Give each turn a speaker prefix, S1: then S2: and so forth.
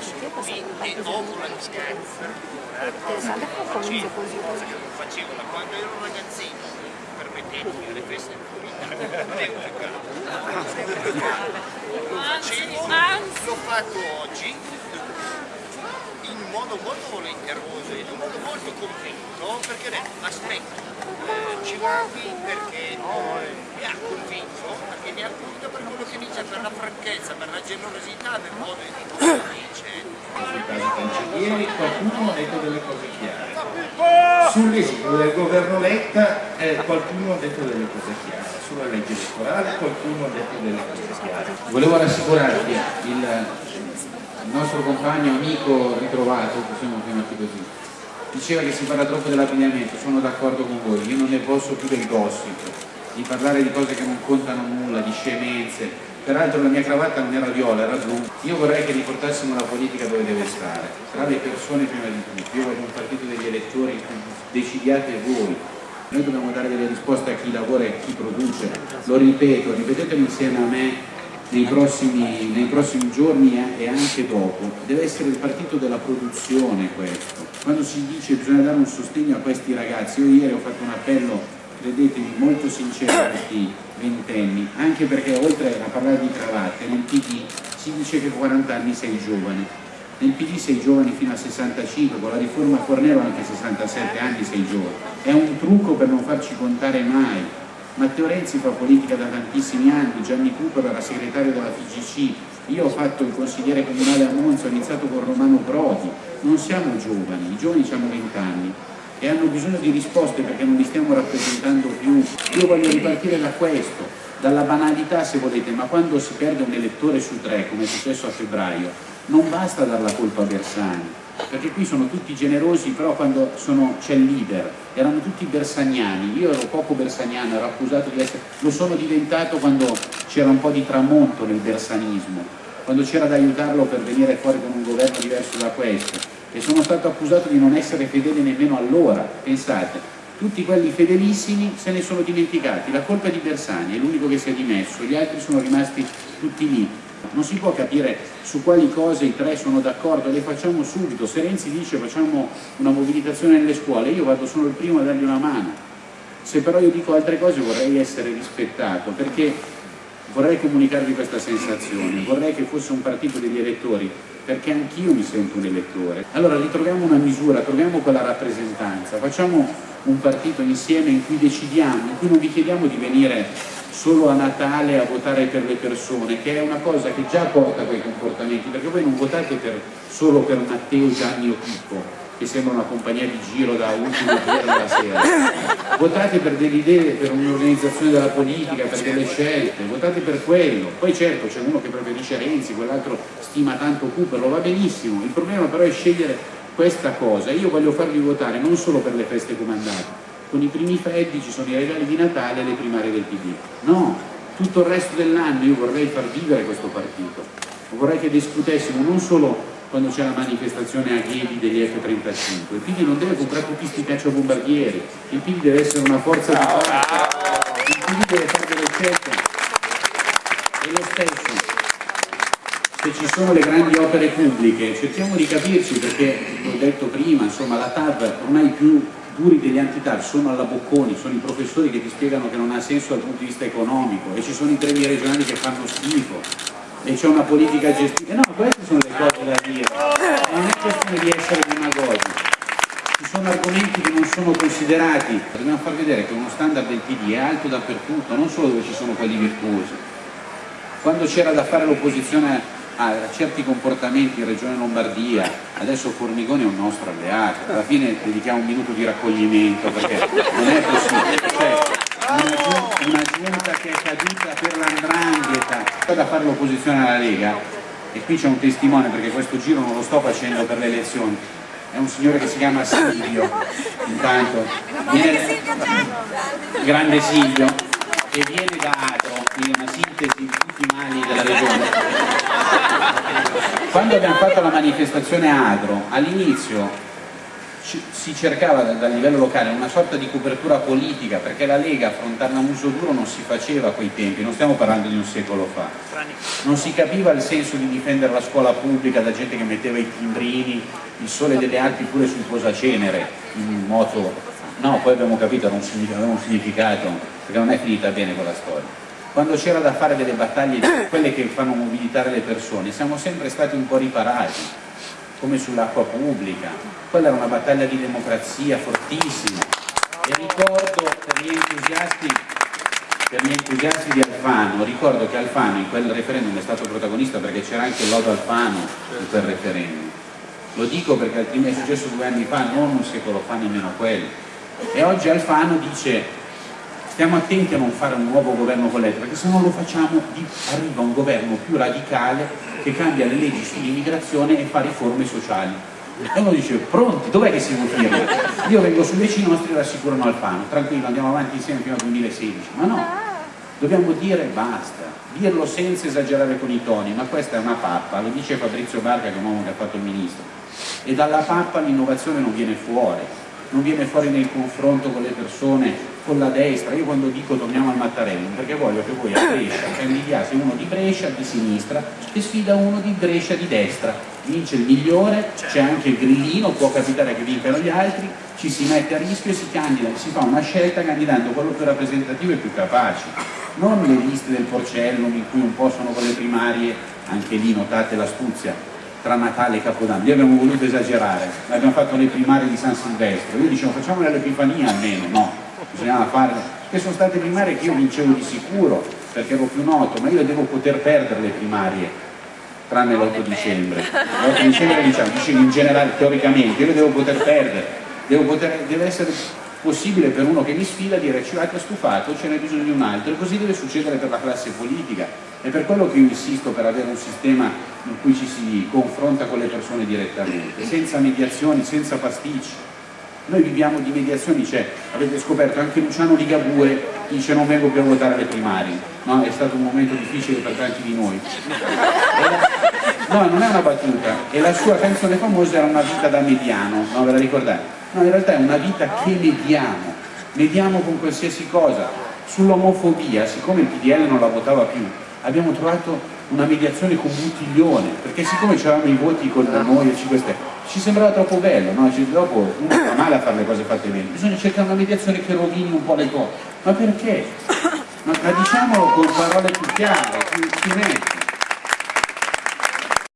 S1: e dopo la scherza
S2: che così.
S1: cosa che non facevo da quando ero ragazzino permettetemi alle feste non devo giocare lo facevo l'ho fatto oggi in un modo molto volenteroso in un modo molto convinto perché ho detto aspetta. Eh, ci guardi perché mi ha convinto perché mi ha convinto per quello che dice per la franchezza per la generosità del modo di dice
S3: sul Cancellieri qualcuno ha detto delle cose chiare. Sull'esito del governo Letta eh, qualcuno ha detto delle cose chiare. Sulla legge elettorale qualcuno ha detto delle cose chiare. Volevo rassicurarvi, il, il nostro compagno, amico ritrovato, possiamo chiamarti così, diceva che si parla troppo dell'abbigliamento, sono d'accordo con voi, io non ne posso più del gossip, di parlare di cose che non contano nulla, di scemenze, peraltro la mia cravatta non era viola, era blu, io vorrei che riportassimo la politica dove deve stare, tra le persone prima di tutto, io voglio un partito degli elettori, decidiate voi, noi dobbiamo dare delle risposte a chi lavora e a chi produce, lo ripeto, ripetetelo insieme a me nei prossimi, nei prossimi giorni e anche dopo, deve essere il partito della produzione questo, quando si dice che bisogna dare un sostegno a questi ragazzi, io ieri ho fatto un appello, credetemi, molto sincero questi ventenni, anche perché oltre a parlare di cravatte, nel PD si dice che a 40 anni sei giovane, nel PD sei giovane fino a 65, con la riforma Fornero anche a 67 anni sei giovane, è un trucco per non farci contare mai. Matteo Renzi fa politica da tantissimi anni, Gianni Cooper era segretario della FIGC, io ho fatto il consigliere comunale a Monza, ho iniziato con Romano Prodi, non siamo giovani, i giovani hanno 20 anni e hanno bisogno di risposte perché non li stiamo rappresentando più. Io voglio ripartire da questo, dalla banalità se volete, ma quando si perde un elettore su tre, come è successo a febbraio, non basta dar la colpa a Bersani, perché qui sono tutti generosi, però quando c'è il leader, erano tutti bersaniani, io ero poco bersaniano, ero accusato di essere, lo sono diventato quando c'era un po' di tramonto nel bersanismo, quando c'era da aiutarlo per venire fuori con un governo diverso da questo, e sono stato accusato di non essere fedele nemmeno allora, pensate, tutti quelli fedelissimi se ne sono dimenticati, la colpa è di Bersani, è l'unico che si è dimesso, gli altri sono rimasti tutti lì. Non si può capire su quali cose i tre sono d'accordo, le facciamo subito. Se Renzi dice facciamo una mobilitazione nelle scuole, io vado sono il primo a dargli una mano. Se però io dico altre cose vorrei essere rispettato, perché vorrei comunicarvi questa sensazione, vorrei che fosse un partito degli elettori, perché anch'io mi sento un elettore. Allora ritroviamo una misura, troviamo quella rappresentanza, facciamo un partito insieme in cui decidiamo, in cui non vi chiediamo di venire solo a Natale a votare per le persone, che è una cosa che già porta a quei comportamenti, perché voi non votate per, solo per Matteo, Gianni o Pippo, che sembra una compagnia di giro da ultimo giorno della sera. Votate per delle idee, per un'organizzazione della politica, per delle scelte, votate per quello. Poi certo c'è uno che preferisce Renzi, quell'altro stima tanto Cooper, lo va benissimo. Il problema però è scegliere questa cosa. Io voglio farvi votare non solo per le feste comandate, con i primi freddi ci sono i regali di Natale e le primarie del PD. No, tutto il resto dell'anno io vorrei far vivere questo partito. Vorrei che discutessimo non solo quando c'è la manifestazione a Ghedi degli F-35. Il PD non deve comprare tutti questi cacciabombardieri, il PD deve essere una forza di forza, il PD deve fare delle scelte. E lo stesso, se ci sono le grandi opere pubbliche, cerchiamo di capirci perché, l'ho detto prima, insomma la TAV ormai più duri degli anti-TAV sono alla Bocconi, sono i professori che ti spiegano che non ha senso dal punto di vista economico e ci sono i treni regionali che fanno schifo e c'è una politica gestita. No, queste sono le cose da dire, non è questione di essere demagogi. Ci sono argomenti che non sono considerati, dobbiamo far vedere che uno standard del PD è alto dappertutto, non solo dove ci sono quelli virtuosi. Quando c'era da fare l'opposizione a certi comportamenti in Regione Lombardia, adesso Formigoni è un nostro alleato, alla fine dedichiamo un minuto di raccoglimento perché non è possibile. Cioè, una giunta che è caduta per l'andrangheta da fare l'opposizione alla Lega. E qui c'è un testimone perché questo giro non lo sto facendo per le elezioni. È un signore che si chiama Silvio. Intanto viene, grande Silvio che viene da Atro quindi una sintesi di tutti i mali della regione. Quando abbiamo fatto la manifestazione a Adro all'inizio si cercava dal livello locale una sorta di copertura politica perché la Lega affrontare un uso duro non si faceva a quei tempi, non stiamo parlando di un secolo fa. Non si capiva il senso di difendere la scuola pubblica da gente che metteva i timbrini, il sole delle Alpi pure sul posacenere, in moto. No, poi abbiamo capito, aveva un significato, perché non è finita bene quella storia. Quando c'era da fare delle battaglie, quelle che fanno mobilitare le persone, siamo sempre stati un po' riparati come sull'acqua pubblica, quella era una battaglia di democrazia fortissima e ricordo per gli entusiasti, per gli entusiasti di Alfano, ricordo che Alfano in quel referendum è stato protagonista perché c'era anche lodo Alfano in quel referendum. Lo dico perché altrimenti è successo due anni fa, non un secolo fa nemmeno quello. E oggi Alfano dice stiamo attenti a non fare un nuovo governo con l'ETA perché se non lo facciamo arriva un governo più radicale che cambia le leggi sull'immigrazione e fa riforme sociali. E uno dice pronti, dov'è che si firma? io vengo su i nostri rassicurano Alfano tranquillo andiamo avanti insieme fino al 2016 ma no, dobbiamo dire basta. Dirlo senza esagerare con i toni ma questa è una pappa, lo dice Fabrizio Barca che è un uomo che ha fatto il ministro. E dalla pappa l'innovazione non viene fuori non viene fuori nel confronto con le persone con la destra, io quando dico torniamo al Mattarello, perché voglio che voi a Brescia candidiate uno di Brescia di sinistra e sfida uno di Brescia di destra, vince il migliore, c'è anche il grillino, può capitare che vincano gli altri, ci si mette a rischio e si candida, si fa una scelta candidando quello più rappresentativo e più capace, non le liste del Porcellum in cui un po' sono con le primarie, anche lì notate l'astuzia, tra Natale e Capodanno, noi abbiamo voluto esagerare, abbiamo fatto le primarie di San Silvestro, io dicevo facciamole all'Epifania almeno, no, bisognava farle, che sono state primarie che io vincevo di sicuro perché ero più noto, ma io devo poter perdere le primarie tranne l'8 dicembre. L'8 dicembre diciamo, dicevo in generale, teoricamente, io le devo poter perdere, devo poter, deve essere possibile per uno che mi sfida dire ci avete stufato, ce n'è bisogno di un altro e così deve succedere per la classe politica. È per quello che io insisto per avere un sistema in cui ci si confronta con le persone direttamente, senza mediazioni, senza pasticci noi viviamo di mediazioni, cioè, avete scoperto anche Luciano Ligabue dice non vengo più a votare alle primarie, no? è stato un momento difficile per tanti di noi. La, no, non è una battuta, e la sua canzone famosa era una vita da mediano, no? ve la ricordate? No, in realtà è una vita che mediamo, mediamo con qualsiasi cosa. Sull'omofobia, siccome il PDL non la votava più, abbiamo trovato una mediazione con Buttiglione, perché siccome c'erano i voti con noi e 5 Stelle, ci sembrava troppo bello, no? cioè, dopo uno fa male a fare le cose fatte bene, bisogna cercare una mediazione che rovini un po' le cose, ma perché? Ma, ma diciamolo con parole più chiare, più, nette.